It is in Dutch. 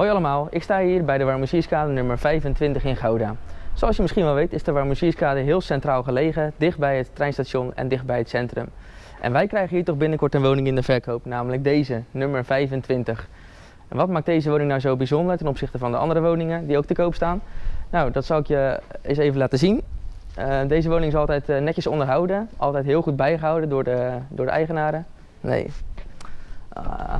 Hoi allemaal, ik sta hier bij de Warmusierskade nummer 25 in Gouda. Zoals je misschien wel weet is de Warmusierskade heel centraal gelegen, dicht bij het treinstation en dicht bij het centrum. En wij krijgen hier toch binnenkort een woning in de verkoop, namelijk deze, nummer 25. En wat maakt deze woning nou zo bijzonder ten opzichte van de andere woningen die ook te koop staan? Nou, dat zal ik je eens even laten zien. Uh, deze woning is altijd eh, netjes onderhouden, altijd heel goed bijgehouden door de, door de eigenaren. Nee. Ah.